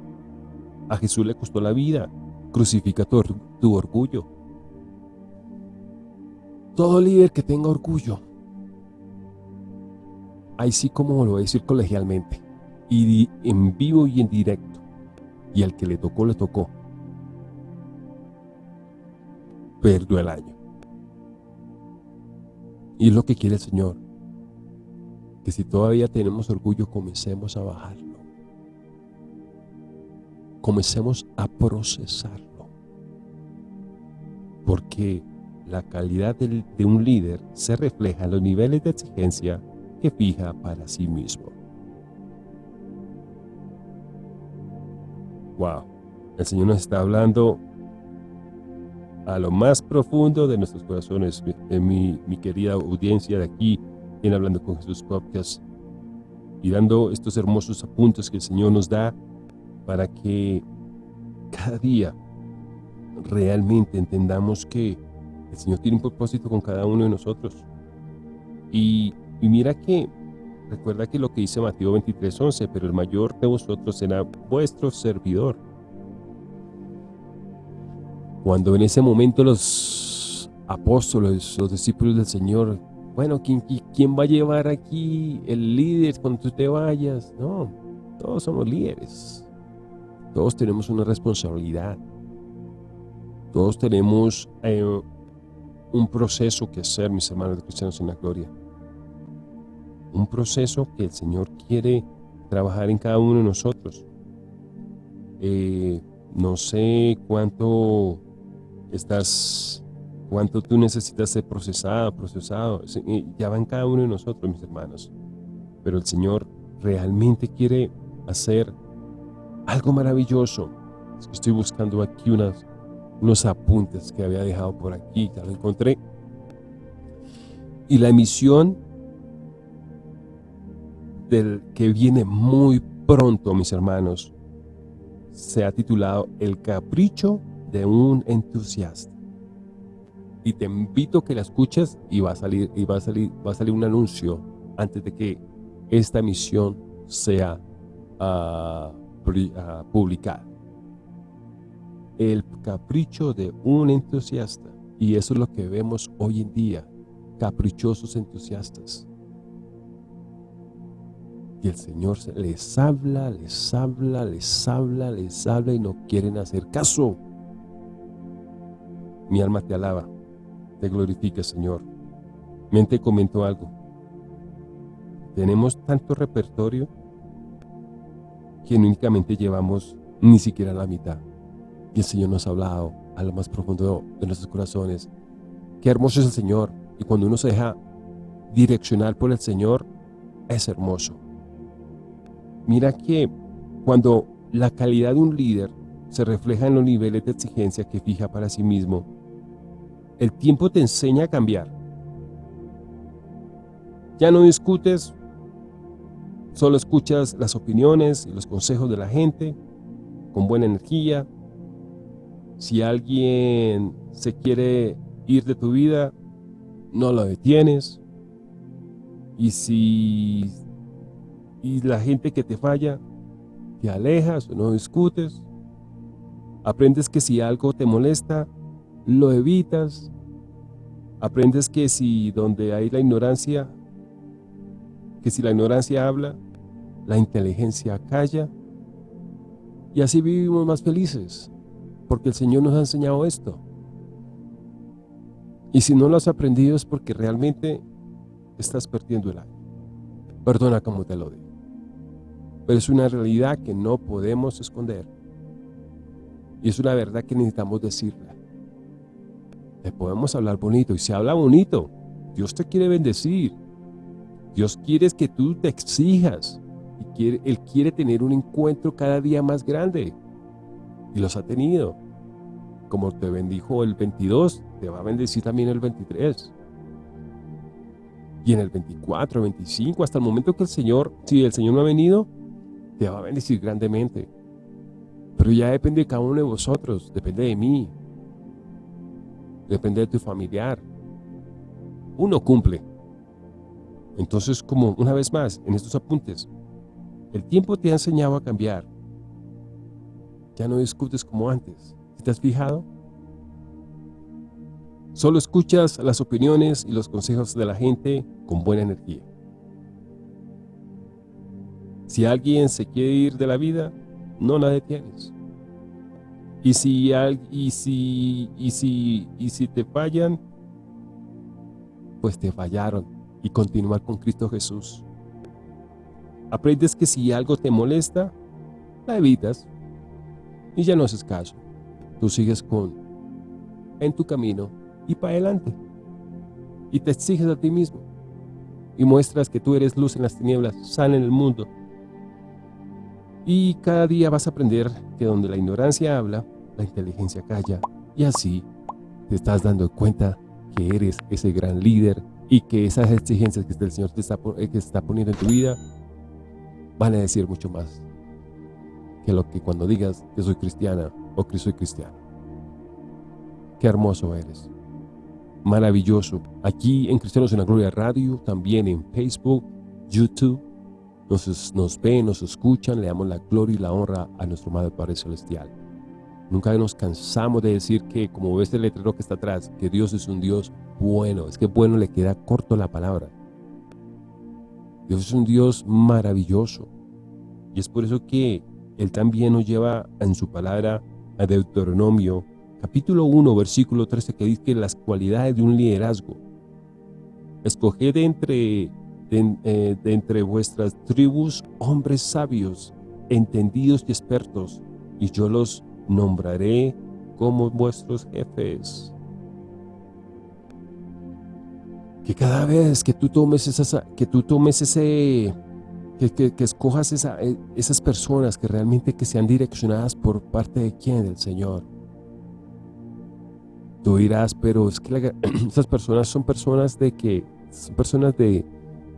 A Jesús le costó la vida. Crucifica tu, orgullo. Todo líder que tenga orgullo, ahí sí como lo voy a decir colegialmente, y en vivo y en directo, y al que le tocó, le tocó. Perdió el año. Y es lo que quiere el Señor. Que si todavía tenemos orgullo, comencemos a bajarlo. Comencemos a procesarlo. Porque la calidad de un líder se refleja en los niveles de exigencia que fija para sí mismo. Wow, el Señor nos está hablando a lo más profundo de nuestros corazones, mi, mi querida audiencia de aquí en Hablando con Jesús Podcast y dando estos hermosos apuntes que el Señor nos da para que cada día realmente entendamos que el Señor tiene un propósito con cada uno de nosotros. Y, mira que, recuerda que lo que dice Mateo 23, 11, pero el mayor de vosotros será vuestro servidor. Cuando en ese momento los apóstoles, los discípulos del Señor, bueno, ¿quién, quién va a llevar aquí el líder cuando tú te vayas? No, todos somos líderes. Todos tenemos una responsabilidad. Todos tenemos eh, un proceso que hacer, mis hermanos cristianos en la gloria. Un proceso que el Señor quiere trabajar en cada uno de nosotros. Eh, no sé cuánto estás, cuánto tú necesitas ser procesado, procesado. Ya va en cada uno de nosotros, mis hermanos. Pero el Señor realmente quiere hacer algo maravilloso. Estoy buscando aquí unas unos apuntes que había dejado por aquí, ya lo encontré. Y la emisión del que viene muy pronto, mis hermanos, se ha titulado El capricho de un entusiasta. Y te invito a que la escuches y va a salir, y va a salir, va a salir un anuncio antes de que esta emisión sea uh, publicada el capricho de un entusiasta. Y eso es lo que vemos hoy en día, caprichosos entusiastas. Y el Señor les habla, les habla, les habla, les habla y no quieren hacer caso. Mi alma te alaba, te glorifica, Señor. Mente comentó algo. Tenemos tanto repertorio que únicamente llevamos ni siquiera la mitad. Y el Señor nos ha hablado a lo más profundo de nuestros corazones. Qué hermoso es el Señor. Y cuando uno se deja direccionar por el Señor, es hermoso. Mira que cuando la calidad de un líder se refleja en los niveles de exigencia que fija para sí mismo, el tiempo te enseña a cambiar. Ya no discutes, solo escuchas las opiniones y los consejos de la gente con buena energía, si alguien se quiere ir de tu vida, no lo detienes. Y si la gente que te falla, te alejas no discutes. Aprendes que si algo te molesta, lo evitas. Aprendes que si donde hay la ignorancia, que si la ignorancia habla, la inteligencia calla. Y así vivimos más felices porque el Señor nos ha enseñado esto. Y si no lo has aprendido es porque realmente estás perdiendo el año. Perdona como te lo digo. Pero es una realidad que no podemos esconder. Y es una verdad que necesitamos decirla. Le podemos hablar bonito y se habla bonito. Dios te quiere bendecir. Dios quiere que tú te exijas. Y quiere, Él quiere tener un encuentro cada día más grande. Y los ha tenido. Como te bendijo el 22, te va a bendecir también el 23. Y en el 24, 25, hasta el momento que el Señor, si el Señor no ha venido, te va a bendecir grandemente. Pero ya depende de cada uno de vosotros, depende de mí, depende de tu familiar. Uno cumple. Entonces, como una vez más, en estos apuntes, el tiempo te ha enseñado a cambiar. Ya no discutes como antes. ¿Te has fijado? Solo escuchas las opiniones y los consejos de la gente con buena energía. Si alguien se quiere ir de la vida, no la detienes. Y si, y si, y si, y si te fallan, pues te fallaron y continuar con Cristo Jesús. Aprendes que si algo te molesta, la evitas y ya no haces caso. Tú sigues con en tu camino y para adelante. Y te exiges a ti mismo. Y muestras que tú eres luz en las tinieblas, sal en el mundo. Y cada día vas a aprender que donde la ignorancia habla, la inteligencia calla. Y así te estás dando cuenta que eres ese gran líder y que esas exigencias que el Señor te está, eh, que está poniendo en tu vida van a decir mucho más que lo que cuando digas que soy cristiana o que soy cristiano. Qué hermoso eres. Maravilloso. Aquí en Cristianos en la Gloria Radio, también en Facebook, YouTube, nos, nos ven, nos escuchan, le damos la gloria y la honra a nuestro Madre Padre Celestial. Nunca nos cansamos de decir que, como ves el letrero que está atrás, que Dios es un Dios bueno. Es que bueno le queda corto la palabra. Dios es un Dios maravilloso. Y es por eso que Él también nos lleva en su palabra a Deuteronomio, capítulo 1, versículo 13, que dice que las cualidades de un liderazgo. Escoged entre eh, de, entre vuestras tribus hombres sabios, entendidos y expertos, y yo los nombraré como vuestros jefes. Que cada vez que tú tomes, esa, que tú tomes ese, que, que, escojas esa, eh, esas personas que realmente que sean direccionadas por parte de quién, del Señor. Tú dirás, pero es que esas personas son personas de que, son personas de,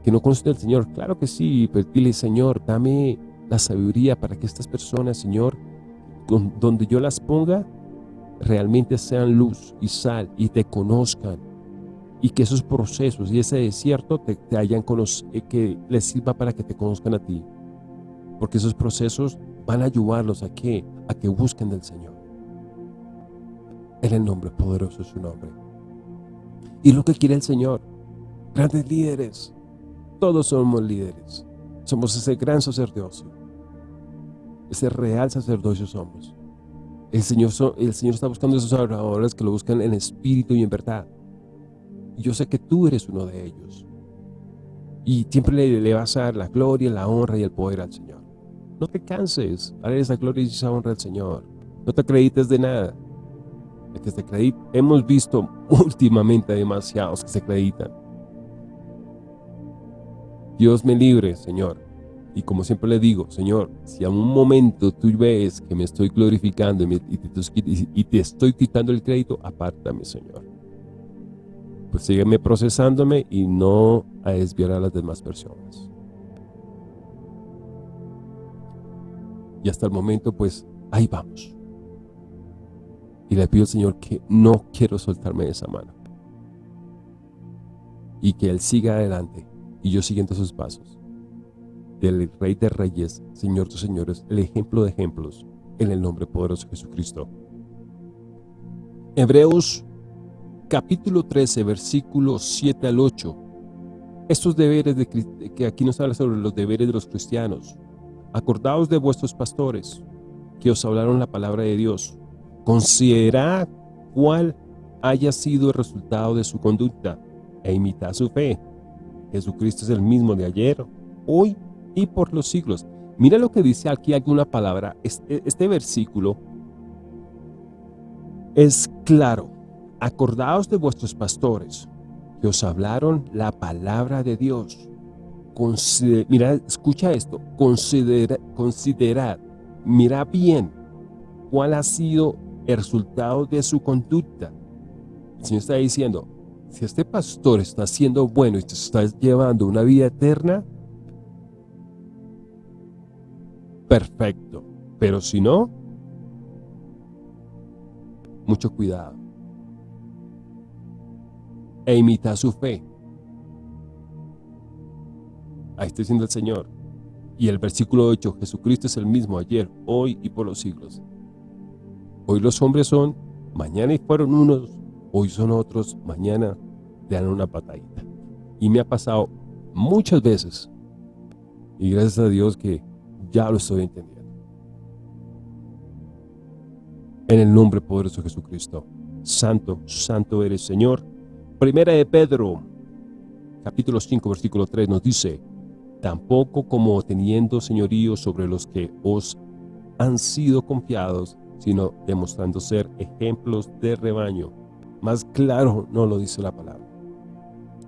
que no conocen al Señor. Claro que sí, pero dile, Señor, dame la sabiduría para que estas personas, Señor, donde yo las ponga, realmente sean luz y sal y te conozcan. Y que esos procesos y ese desierto te, hayan eh, que les sirva para que te conozcan a ti. Porque esos procesos van a ayudarlos a que, a que busquen del Señor. En el nombre poderoso de su nombre. Y lo que quiere el Señor, grandes líderes, todos somos líderes. Somos ese gran sacerdocio. Ese real sacerdocio somos. El Señor, el Señor está buscando esos adoradores que lo buscan en espíritu y en verdad. Y yo sé que tú eres uno de ellos. Y siempre le, vas a dar la gloria, la honra y el poder al Señor. No te canses. Dale esa gloria y esa honra al Señor. No te acredites de nada. De que se Hemos visto últimamente demasiados que se acreditan Dios me libre, Señor. Y como siempre le digo, Señor, si a un momento tú ves que me estoy glorificando y, te, estoy quitando el crédito, apártame, Señor. Pues sígueme procesándome y no a desviar a las demás personas. Y hasta el momento, pues, ahí vamos. Y le pido al Señor que no quiero soltarme de esa mano. Y que Él siga adelante y yo siguiendo sus pasos. Del Rey de Reyes, Señor de Señores, el ejemplo de ejemplos, en el nombre poderoso de Jesucristo. Hebreos capítulo 13, versículos 7 al 8. Estos deberes de, que aquí nos habla sobre los deberes de los cristianos. Acordaos de vuestros pastores, que os hablaron la palabra de Dios. Considerad cuál haya sido el resultado de su conducta e imitad su fe Jesucristo es el mismo de ayer, hoy y por los siglos. Mira lo que dice aquí alguna palabra. Este, este versículo es claro. Acordaos de vuestros pastores que os hablaron la palabra de Dios. Mira, escucha esto. Considera, considerad, mira bien cuál ha sido el resultado de su conducta. El Señor está diciendo, si este pastor está siendo bueno y te está llevando una vida eterna, perfecto. Pero si no, mucho cuidado. E imita su fe. Ahí está diciendo el Señor. Y el versículo 8, Jesucristo es el mismo ayer, hoy y por los siglos. Hoy los hombres son, mañana y fueron unos, hoy son otros, mañana te dan una patadita. Y me ha pasado muchas veces. Y gracias a Dios que ya lo estoy entendiendo. En el nombre poderoso de Jesucristo. Santo, santo eres Señor. Primera de Pedro, capítulo 5, versículo 3 nos dice, tampoco como teniendo señorío sobre los que os han sido confiados, sino demostrando ser ejemplos de rebaño. Más claro no lo dice la palabra.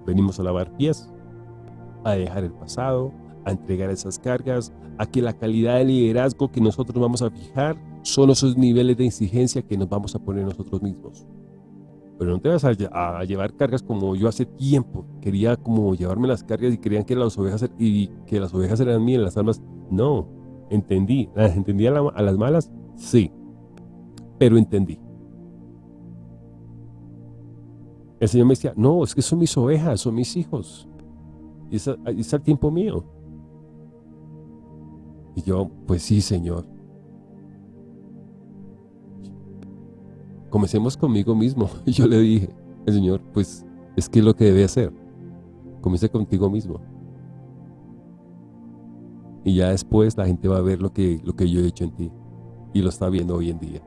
Venimos a lavar pies, a dejar el pasado, a entregar esas cargas, a que la calidad de liderazgo que nosotros vamos a fijar son esos niveles de exigencia que nos vamos a poner nosotros mismos. Pero no te vas a, llevar cargas como yo hace tiempo. Quería como llevarme las cargas y creían que las ovejas, y que las ovejas eran mías, las almas. No, entendí. ¿Las entendí a, las malas? Sí. Pero entendí. El Señor me decía, no, es que son mis ovejas, son mis hijos. Y es, es el tiempo mío. Y yo, pues sí, Señor. Comencemos conmigo mismo. Yo le dije, el Señor, pues es que es lo que debe hacer. Comience contigo mismo. Y ya después la gente va a ver lo que, lo que yo he hecho en ti. Y lo está viendo hoy en día.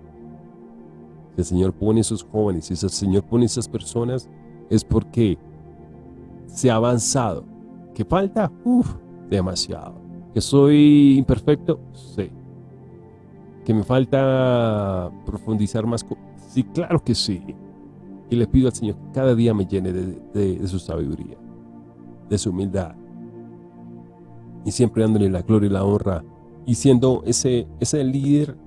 Si el Señor pone esos jóvenes, si el Señor pone esas personas, es porque se ha avanzado. ¿Qué falta? Uf, demasiado. ¿Que soy imperfecto? Sí. ¿Que me falta profundizar más? Sí, claro que sí. Y le pido al Señor que cada día me llene de, su sabiduría, de su humildad. Y siempre dándole la gloria y la honra. Y siendo ese, ese líder,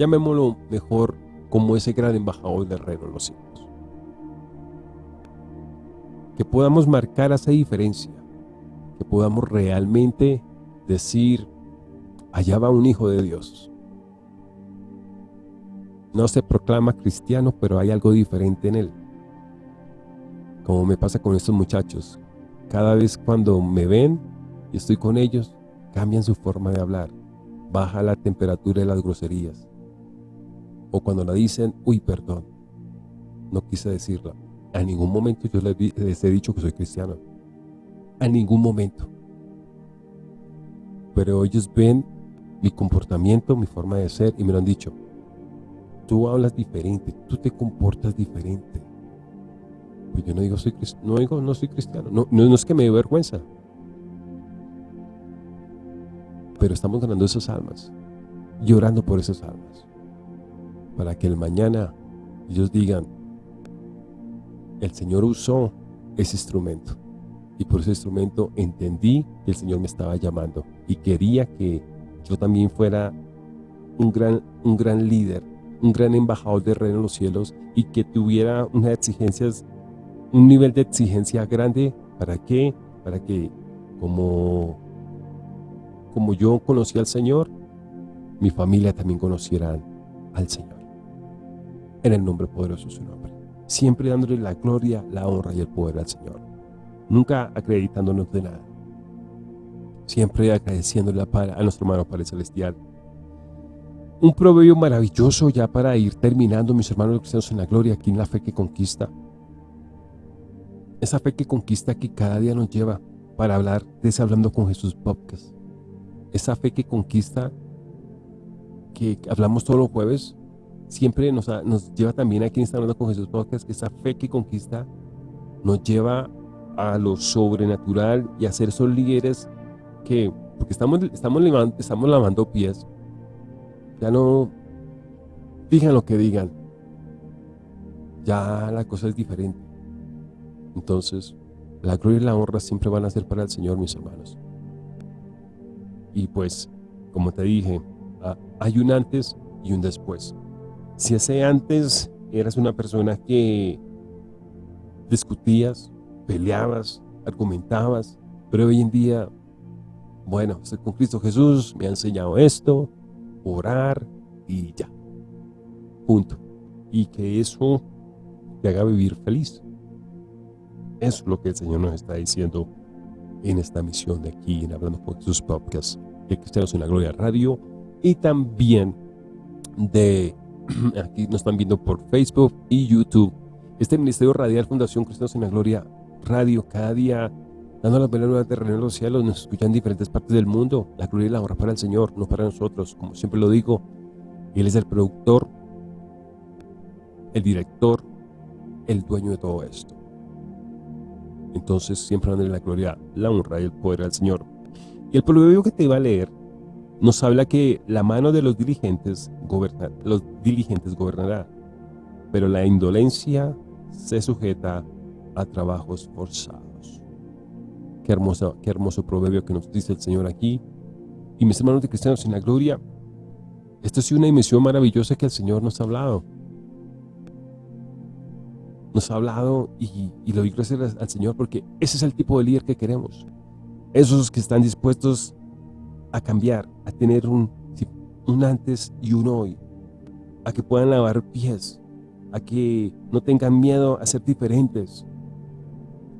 llamémoslo mejor como ese gran embajador del reino de los cielos. Que podamos marcar esa diferencia. Que podamos realmente decir, allá va un hijo de Dios no se proclama cristiano, pero hay algo diferente en él. Como me pasa con estos muchachos. Cada vez cuando me ven y estoy con ellos, cambian su forma de hablar. Baja la temperatura de las groserías. O cuando la dicen, uy, perdón. No quise decirla. A ningún momento yo les he dicho que soy cristiano. A ningún momento. Pero ellos ven mi comportamiento, mi forma de ser y me lo han dicho tú hablas diferente, tú te comportas diferente. Pues yo no digo, soy, no digo, no soy cristiano, no, no, es que me dé vergüenza. Pero estamos ganando esas almas, llorando por esas almas, para que el mañana ellos digan, el Señor usó ese instrumento, y por ese instrumento entendí que el Señor me estaba llamando, y quería que yo también fuera un gran, un gran líder un gran embajador de reino en los cielos y que tuviera unas exigencias, un nivel de exigencia grande. ¿Para qué? Para que como, como yo conocí al Señor, mi familia también conociera al Señor. En el nombre poderoso de su nombre. Siempre dándole la gloria, la honra y el poder al Señor. Nunca acreditándonos de nada. Siempre agradeciéndole a nuestro hermano Padre Celestial un proverbio maravilloso ya para ir terminando, mis hermanos cristianos en la gloria, aquí en la fe que conquista. Esa fe que conquista que cada día nos lleva para hablar de ese Hablando con Jesús podcast. Esa fe que conquista, que hablamos todos los jueves, siempre nos, nos lleva también aquí en Está Hablando con Jesús podcast, que esa fe que conquista nos lleva a lo sobrenatural y a ser esos líderes que, porque estamos, estamos, estamos lavando pies, ya no digan lo que digan, ya la cosa es diferente. Entonces, la gloria y la honra siempre van a ser para el Señor, mis hermanos. Y pues, como te dije, ah, hay un antes y un después. Si ese antes eras una persona que discutías, peleabas, argumentabas, pero hoy en día, bueno, estoy con Cristo Jesús, me ha enseñado esto, orar y ya. Punto. Y que eso te haga vivir feliz. Eso es lo que el Señor nos está diciendo en esta misión de aquí, en Hablando con Jesús Podcast, de Cristianos en la Gloria Radio, y también de, aquí nos están viendo por Facebook y YouTube, este Ministerio Radial Fundación Cristianos en la Gloria Radio, cada día dando las buenas de terreno en los cielos, nos escuchan en diferentes partes del mundo, la gloria y la honra para el Señor, no para nosotros, como siempre lo digo, Él es el productor, el director, el dueño de todo esto. Entonces siempre dándole la gloria, la honra y el poder al Señor. Y el proverbio que te iba a leer nos habla que la mano de los diligentes, goberna, los diligentes gobernará, pero la indolencia se sujeta a trabajos forzados. Qué hermoso, qué hermoso proverbio que nos dice el Señor aquí. Y mis hermanos de cristianos en la gloria, esta es una dimensión maravillosa que el Señor nos ha hablado. Nos ha hablado y, y lo doy gracias al Señor porque ese es el tipo de líder que queremos. Esos que están dispuestos a cambiar, a tener un, un antes y un hoy, a que puedan lavar pies, a que no tengan miedo a ser diferentes,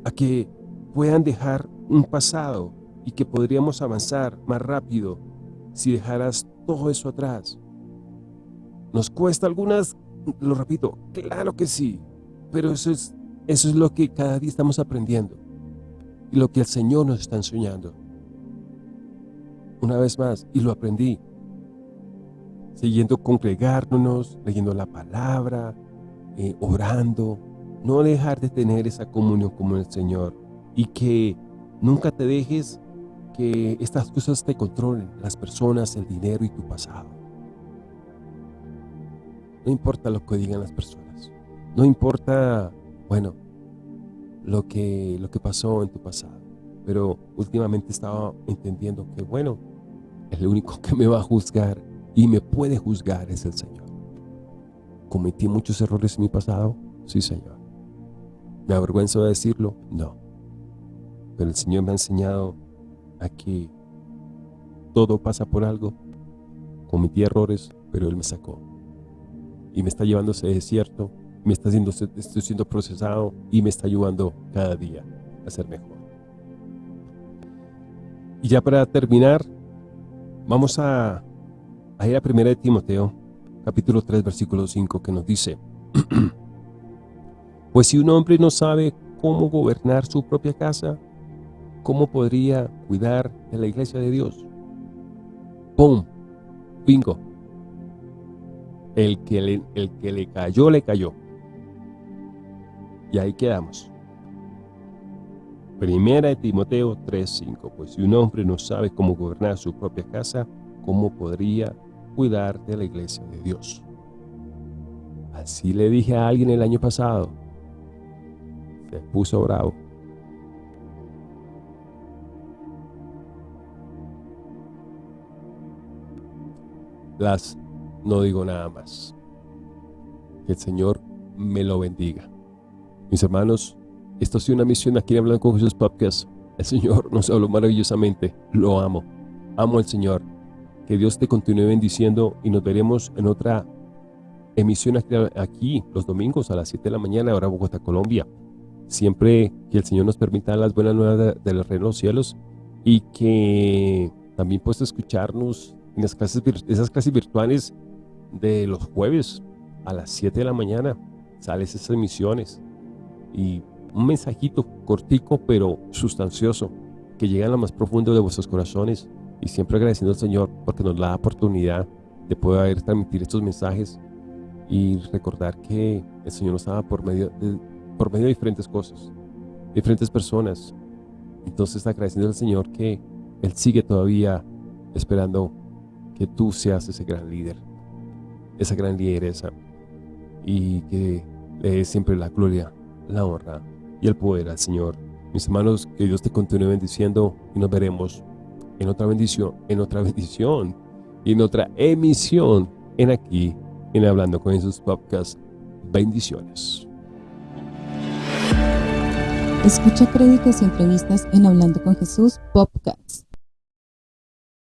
a que puedan dejar un pasado y que podríamos avanzar más rápido si dejaras todo eso atrás. ¿Nos cuesta algunas? Lo repito, claro que sí, pero eso es, eso es lo que cada día estamos aprendiendo y lo que el Señor nos está enseñando. Una vez más, y lo aprendí, siguiendo congregándonos, leyendo la palabra, eh, orando, no dejar de tener esa comunión con el Señor y que nunca te dejes que estas cosas te controlen, las personas, el dinero y tu pasado. No importa lo que digan las personas, no importa, bueno, lo que, lo que pasó en tu pasado, pero últimamente estaba entendiendo que, bueno, el único que me va a juzgar y me puede juzgar es el Señor. ¿Cometí muchos errores en mi pasado? Sí, Señor. ¿Me avergüenzo de decirlo? No. Pero el Señor me ha enseñado a que todo pasa por algo. Cometí errores, pero Él me sacó. Y me está llevando a ese desierto, me está haciendo, estoy siendo procesado y me está ayudando cada día a ser mejor. Y ya para terminar, vamos a, a ir a primera de Timoteo, capítulo 3, versículo 5, que nos dice, Pues si un hombre no sabe cómo gobernar su propia casa, ¿cómo podría cuidar de la iglesia de Dios? ¡Pum! Bingo. El que le, el que le cayó, le cayó. Y ahí quedamos. Primera de Timoteo 3.5 Pues si un hombre no sabe cómo gobernar su propia casa, ¿cómo podría cuidar de la iglesia de Dios? Así le dije a alguien el año pasado. Se puso bravo. Las no digo nada más. Que el Señor me lo bendiga. Mis hermanos, esto ha sido una misión aquí en Hablando con Jesús Podcast. El Señor nos habló maravillosamente. Lo amo. Amo al Señor. Que Dios te continúe bendiciendo y nos veremos en otra emisión aquí, los domingos a las 7 de la mañana, ahora Bogotá, Colombia. Siempre que el Señor nos permita las buenas nuevas de, los cielos y que también puedas escucharnos en las clases, esas clases virtuales de los jueves a las 7 de la mañana. Sales esas emisiones y un mensajito cortico pero sustancioso que llega a lo más profundo de vuestros corazones y siempre agradeciendo al Señor porque nos da la oportunidad de poder transmitir estos mensajes y recordar que el Señor nos daba por medio de, por medio de diferentes cosas, diferentes personas. Entonces agradeciendo al Señor que Él sigue todavía esperando que tú seas ese gran líder, esa gran lideresa y que le des siempre la gloria, la honra y el poder al Señor. Mis hermanos, que Dios te continúe bendiciendo y nos veremos en otra bendición, en otra bendición y en otra emisión en aquí, en Hablando con Jesús Podcast. Bendiciones. Escucha créditos y entrevistas en Hablando con Jesús Podcast.